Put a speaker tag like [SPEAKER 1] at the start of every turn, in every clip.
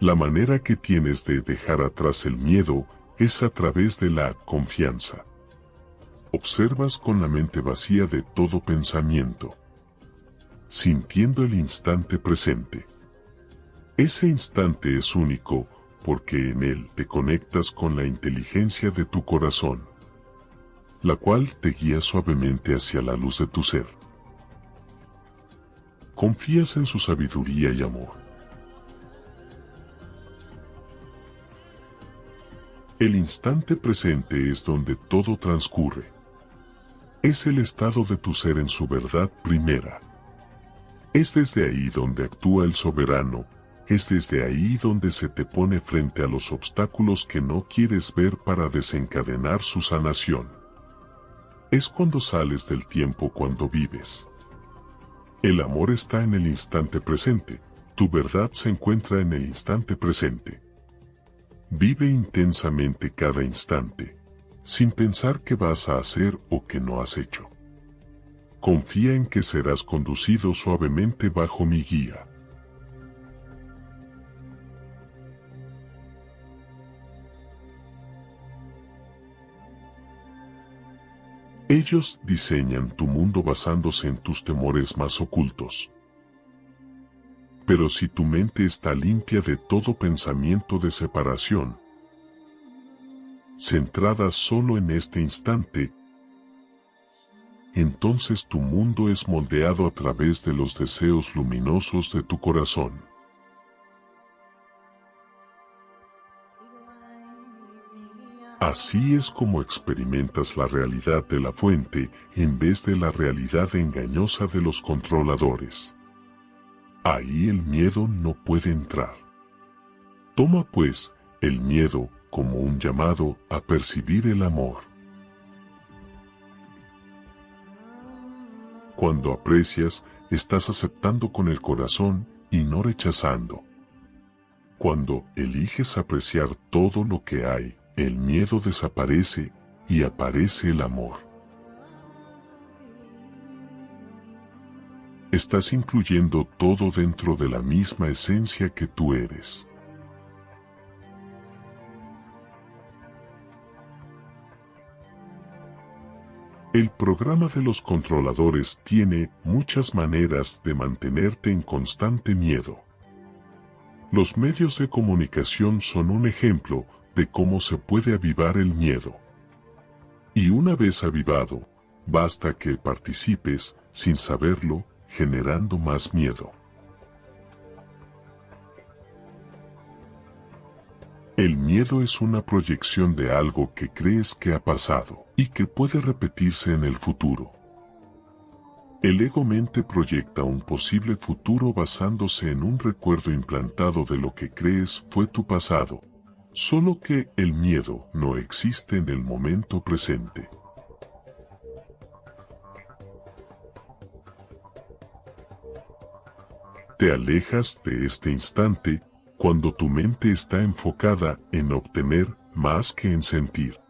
[SPEAKER 1] La manera que tienes de dejar atrás el miedo es a través de la confianza. Observas con la mente vacía de todo pensamiento, sintiendo el instante presente. Ese instante es único porque en él te conectas con la inteligencia de tu corazón, la cual te guía suavemente hacia la luz de tu ser. Confías en su sabiduría y amor. El instante presente es donde todo transcurre. Es el estado de tu ser en su verdad primera. Es desde ahí donde actúa el soberano, es desde ahí donde se te pone frente a los obstáculos que no quieres ver para desencadenar su sanación. Es cuando sales del tiempo cuando vives. El amor está en el instante presente, tu verdad se encuentra en el instante presente. Vive intensamente cada instante, sin pensar qué vas a hacer o qué no has hecho. Confía en que serás conducido suavemente bajo mi guía. Ellos diseñan tu mundo basándose en tus temores más ocultos. Pero si tu mente está limpia de todo pensamiento de separación, centrada solo en este instante, entonces tu mundo es moldeado a través de los deseos luminosos de tu corazón. Así es como experimentas la realidad de la fuente en vez de la realidad engañosa de los controladores. Ahí el miedo no puede entrar. Toma pues el miedo como un llamado a percibir el amor. Cuando aprecias, estás aceptando con el corazón y no rechazando. Cuando eliges apreciar todo lo que hay, el miedo desaparece y aparece el amor. Estás incluyendo todo dentro de la misma esencia que tú eres. El programa de los controladores tiene muchas maneras de mantenerte en constante miedo. Los medios de comunicación son un ejemplo de cómo se puede avivar el miedo. Y una vez avivado, basta que participes, sin saberlo, generando más miedo. El miedo es una proyección de algo que crees que ha pasado y que puede repetirse en el futuro. El ego-mente proyecta un posible futuro basándose en un recuerdo implantado de lo que crees fue tu pasado, Solo que el miedo no existe en el momento presente. Te alejas de este instante cuando tu mente está enfocada en obtener más que en sentir.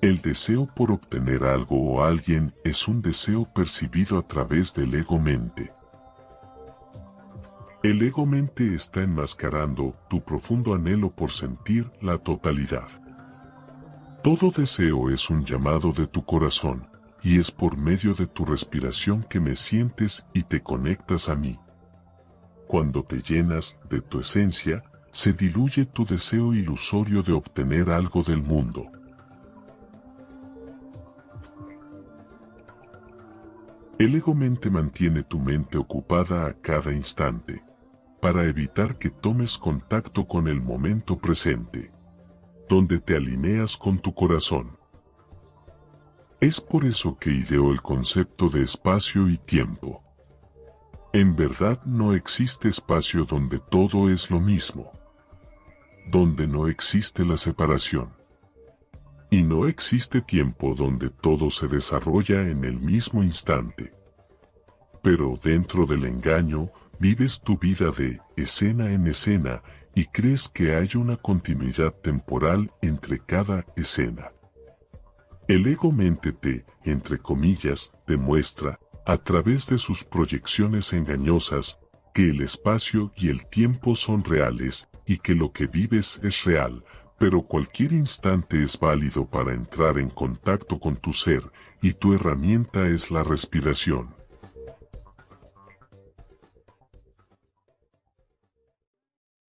[SPEAKER 1] El deseo por obtener algo o alguien es un deseo percibido a través del ego-mente. El ego-mente está enmascarando tu profundo anhelo por sentir la totalidad. Todo deseo es un llamado de tu corazón, y es por medio de tu respiración que me sientes y te conectas a mí. Cuando te llenas de tu esencia, se diluye tu deseo ilusorio de obtener algo del mundo. El ego-mente mantiene tu mente ocupada a cada instante para evitar que tomes contacto con el momento presente, donde te alineas con tu corazón. Es por eso que ideó el concepto de espacio y tiempo. En verdad no existe espacio donde todo es lo mismo, donde no existe la separación. Y no existe tiempo donde todo se desarrolla en el mismo instante. Pero dentro del engaño, Vives tu vida de escena en escena y crees que hay una continuidad temporal entre cada escena. El ego-mente te, entre comillas, demuestra, a través de sus proyecciones engañosas, que el espacio y el tiempo son reales y que lo que vives es real, pero cualquier instante es válido para entrar en contacto con tu ser y tu herramienta es la respiración.